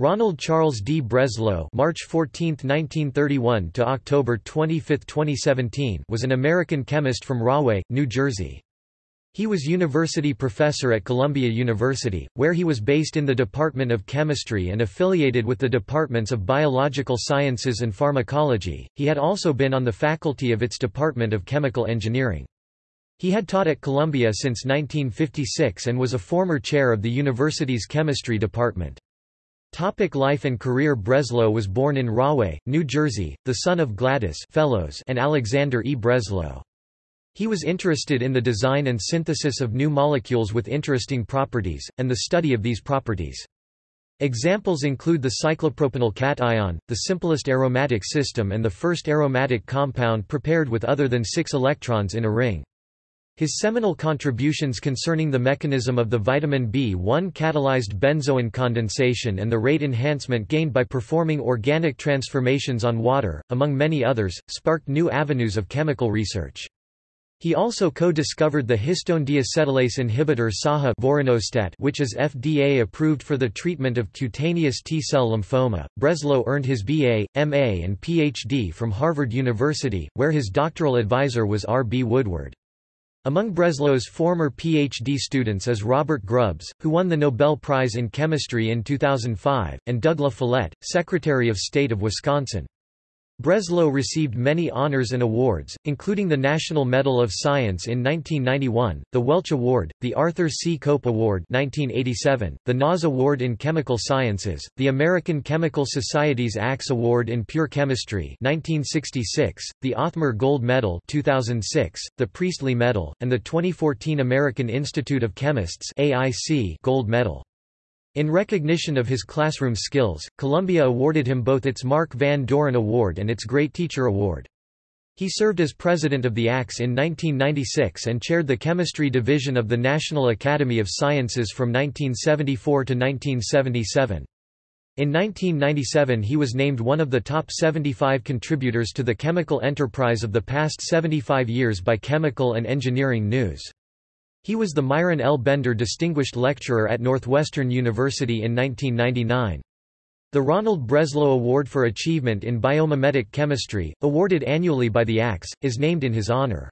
Ronald Charles D. Breslow March 14, 1931 to October 25, 2017 was an American chemist from Rahway, New Jersey. He was university professor at Columbia University, where he was based in the Department of Chemistry and affiliated with the departments of Biological Sciences and Pharmacology. He had also been on the faculty of its Department of Chemical Engineering. He had taught at Columbia since 1956 and was a former chair of the university's chemistry department. Topic life and career Breslow was born in Rahway, New Jersey, the son of Gladys Fellows and Alexander E. Breslow. He was interested in the design and synthesis of new molecules with interesting properties, and the study of these properties. Examples include the cyclopropenyl cation, the simplest aromatic system and the first aromatic compound prepared with other than six electrons in a ring. His seminal contributions concerning the mechanism of the vitamin B1 catalyzed benzoin condensation and the rate enhancement gained by performing organic transformations on water, among many others, sparked new avenues of chemical research. He also co-discovered the histone deacetylase inhibitor SAHA which is FDA approved for the treatment of cutaneous T-cell lymphoma. Breslow earned his BA, MA and PhD from Harvard University, where his doctoral advisor was R. B. Woodward. Among Breslow's former PhD students is Robert Grubbs, who won the Nobel Prize in Chemistry in 2005, and Doug La Follette, Secretary of State of Wisconsin. Breslow received many honors and awards, including the National Medal of Science in 1991, the Welch Award, the Arthur C. Cope Award 1987, the NAS Award in Chemical Sciences, the American Chemical Society's ACS Award in Pure Chemistry 1966, the Othmer Gold Medal 2006, the Priestley Medal, and the 2014 American Institute of Chemists AIC Gold Medal. In recognition of his classroom skills, Columbia awarded him both its Mark Van Doren Award and its Great Teacher Award. He served as president of the ACS in 1996 and chaired the chemistry division of the National Academy of Sciences from 1974 to 1977. In 1997 he was named one of the top 75 contributors to the chemical enterprise of the past 75 years by Chemical and Engineering News. He was the Myron L. Bender Distinguished Lecturer at Northwestern University in 1999. The Ronald Breslow Award for Achievement in Biomimetic Chemistry, awarded annually by the ACS, is named in his honor.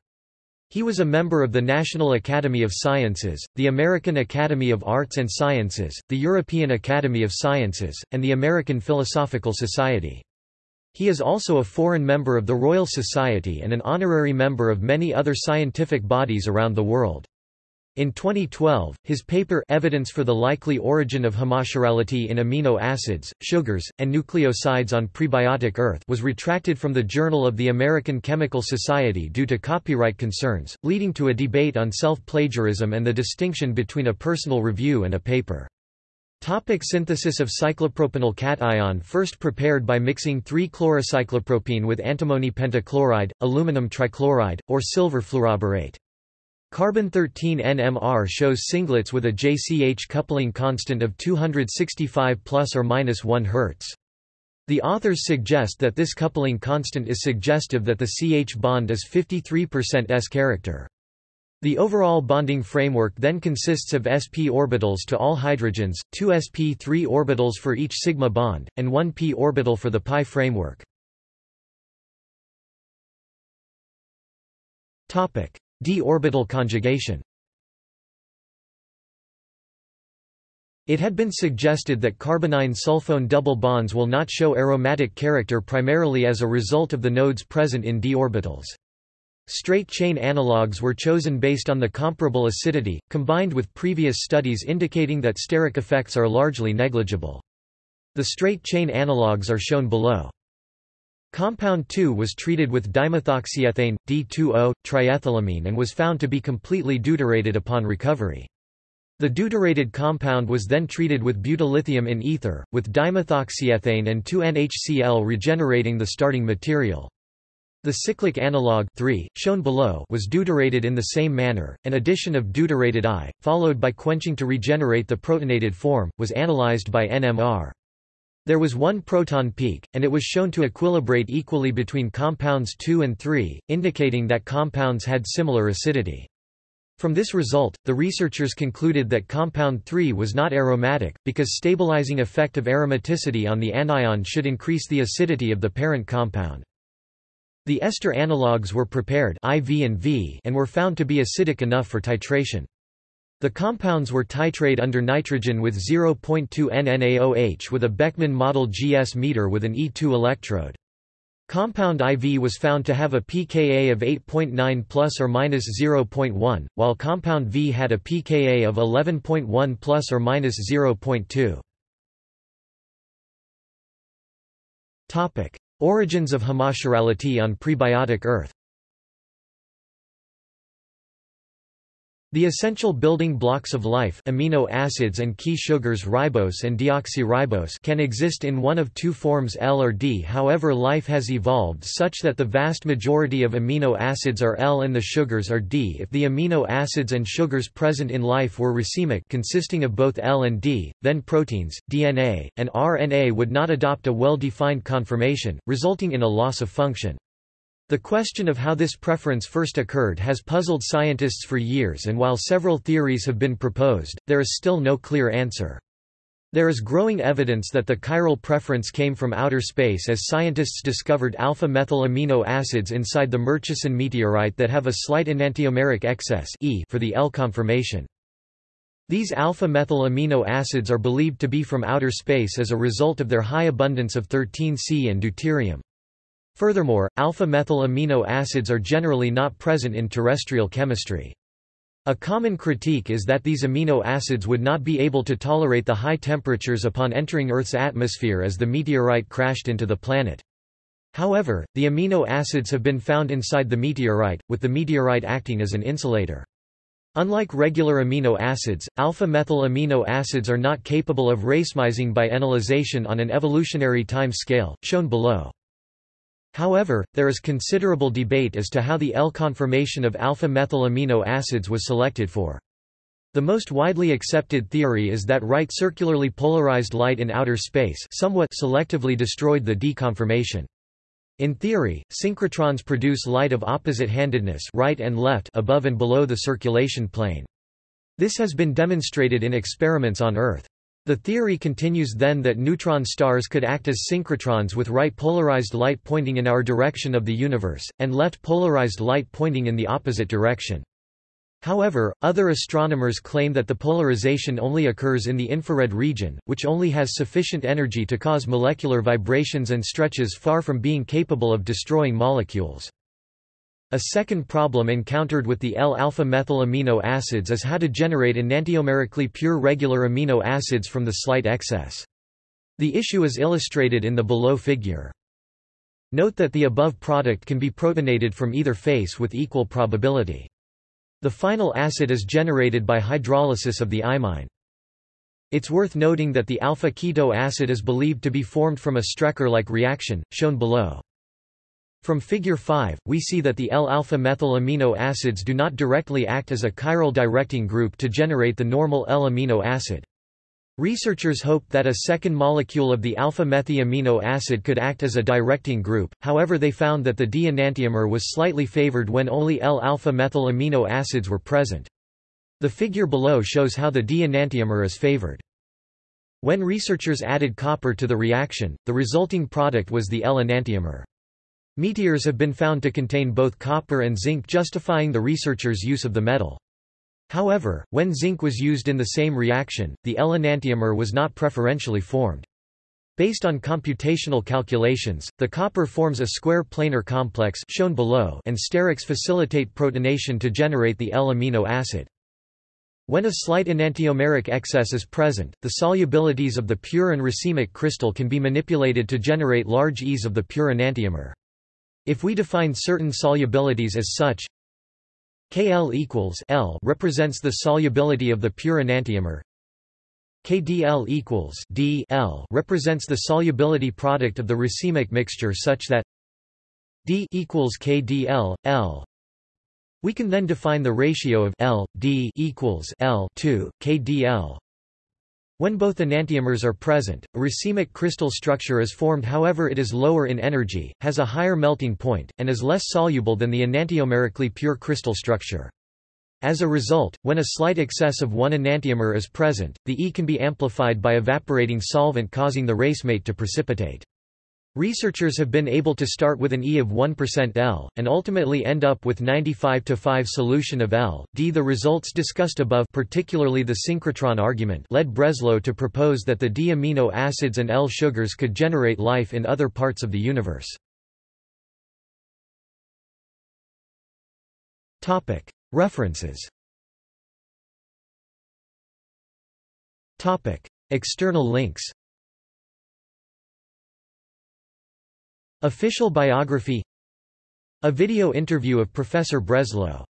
He was a member of the National Academy of Sciences, the American Academy of Arts and Sciences, the European Academy of Sciences, and the American Philosophical Society. He is also a foreign member of the Royal Society and an honorary member of many other scientific bodies around the world. In 2012, his paper Evidence for the Likely Origin of Homochirality in Amino Acids, Sugars, and Nucleosides on Prebiotic Earth was retracted from the Journal of the American Chemical Society due to copyright concerns, leading to a debate on self-plagiarism and the distinction between a personal review and a paper. Topic synthesis of cyclopropenyl cation First prepared by mixing 3-chlorocyclopropene with antimony pentachloride, aluminum trichloride, or silver fluoroborate. Carbon-13 NMR shows singlets with a JCH coupling constant of 265 plus or minus 1 Hz. The authors suggest that this coupling constant is suggestive that the CH bond is 53% S character. The overall bonding framework then consists of sp orbitals to all hydrogens, two sp3 orbitals for each sigma bond, and one p orbital for the pi framework. D-orbital conjugation It had been suggested that carbonyl sulfone double bonds will not show aromatic character primarily as a result of the nodes present in d orbitals. Straight-chain analogues were chosen based on the comparable acidity, combined with previous studies indicating that steric effects are largely negligible. The straight-chain analogues are shown below. Compound 2 was treated with dimethoxyethane, D2O, triethylamine and was found to be completely deuterated upon recovery. The deuterated compound was then treated with butyllithium in ether, with dimethoxyethane and 2NHCl regenerating the starting material. The cyclic analog 3, shown below was deuterated in the same manner. An addition of deuterated I, followed by quenching to regenerate the protonated form, was analyzed by NMR. There was one proton peak, and it was shown to equilibrate equally between compounds 2 and 3, indicating that compounds had similar acidity. From this result, the researchers concluded that compound 3 was not aromatic, because stabilizing effect of aromaticity on the anion should increase the acidity of the parent compound. The ester analogues were prepared IV and, v and were found to be acidic enough for titration. The compounds were titrate under nitrogen with 0.2 NNaOH with a Beckman model GS meter with an E2 electrode. Compound IV was found to have a pKa of 8.9 plus or minus 0.1, while compound V had a pKa of 11.1 plus or minus 0.2. Topic: Origins of homochirality on prebiotic Earth. The essential building blocks of life amino acids and key sugars ribose and deoxyribose can exist in one of two forms L or D however life has evolved such that the vast majority of amino acids are L and the sugars are D if the amino acids and sugars present in life were racemic consisting of both L and D, then proteins, DNA, and RNA would not adopt a well-defined conformation, resulting in a loss of function. The question of how this preference first occurred has puzzled scientists for years and while several theories have been proposed, there is still no clear answer. There is growing evidence that the chiral preference came from outer space as scientists discovered alpha-methyl amino acids inside the Murchison meteorite that have a slight enantiomeric excess e for the L conformation. These alpha-methyl amino acids are believed to be from outer space as a result of their high abundance of 13C and deuterium. Furthermore, alpha-methyl amino acids are generally not present in terrestrial chemistry. A common critique is that these amino acids would not be able to tolerate the high temperatures upon entering Earth's atmosphere as the meteorite crashed into the planet. However, the amino acids have been found inside the meteorite, with the meteorite acting as an insulator. Unlike regular amino acids, alpha-methyl amino acids are not capable of racemizing by enolization on an evolutionary time scale, shown below. However, there is considerable debate as to how the L conformation of alpha-methyl amino acids was selected for. The most widely accepted theory is that right circularly polarized light in outer space somewhat selectively destroyed the D conformation. In theory, synchrotrons produce light of opposite-handedness right and left above and below the circulation plane. This has been demonstrated in experiments on Earth. The theory continues then that neutron stars could act as synchrotrons with right polarized light pointing in our direction of the universe, and left polarized light pointing in the opposite direction. However, other astronomers claim that the polarization only occurs in the infrared region, which only has sufficient energy to cause molecular vibrations and stretches far from being capable of destroying molecules. A second problem encountered with the L-alpha-methyl amino acids is how to generate enantiomerically pure regular amino acids from the slight excess. The issue is illustrated in the below figure. Note that the above product can be protonated from either face with equal probability. The final acid is generated by hydrolysis of the imine. It's worth noting that the alpha-keto acid is believed to be formed from a Strecker-like reaction, shown below. From figure 5, we see that the L-alpha-methyl amino acids do not directly act as a chiral directing group to generate the normal L-amino acid. Researchers hoped that a second molecule of the alpha-methy amino acid could act as a directing group, however they found that the D-enantiomer was slightly favored when only L-alpha-methyl amino acids were present. The figure below shows how the D-enantiomer is favored. When researchers added copper to the reaction, the resulting product was the L-enantiomer. Meteors have been found to contain both copper and zinc justifying the researchers' use of the metal. However, when zinc was used in the same reaction, the L-enantiomer was not preferentially formed. Based on computational calculations, the copper forms a square planar complex shown below and sterics facilitate protonation to generate the L-amino acid. When a slight enantiomeric excess is present, the solubilities of the pure and racemic crystal can be manipulated to generate large E's of the pure enantiomer. If we define certain solubilities as such, Kl equals L represents the solubility of the pure enantiomer. KdL equals D L represents the solubility product of the racemic mixture such that D equals KdL L. We can then define the ratio of L D equals L to KdL when both enantiomers are present, a racemic crystal structure is formed however it is lower in energy, has a higher melting point, and is less soluble than the enantiomerically pure crystal structure. As a result, when a slight excess of one enantiomer is present, the E can be amplified by evaporating solvent causing the racemate to precipitate. Researchers have been able to start with an E of 1% L, and ultimately end up with 95 to 5 solution of L. D. The results discussed above particularly the synchrotron argument led Breslow to propose that the D amino acids and L sugars could generate life in other parts of the universe. References External links Official biography A video interview of Professor Breslow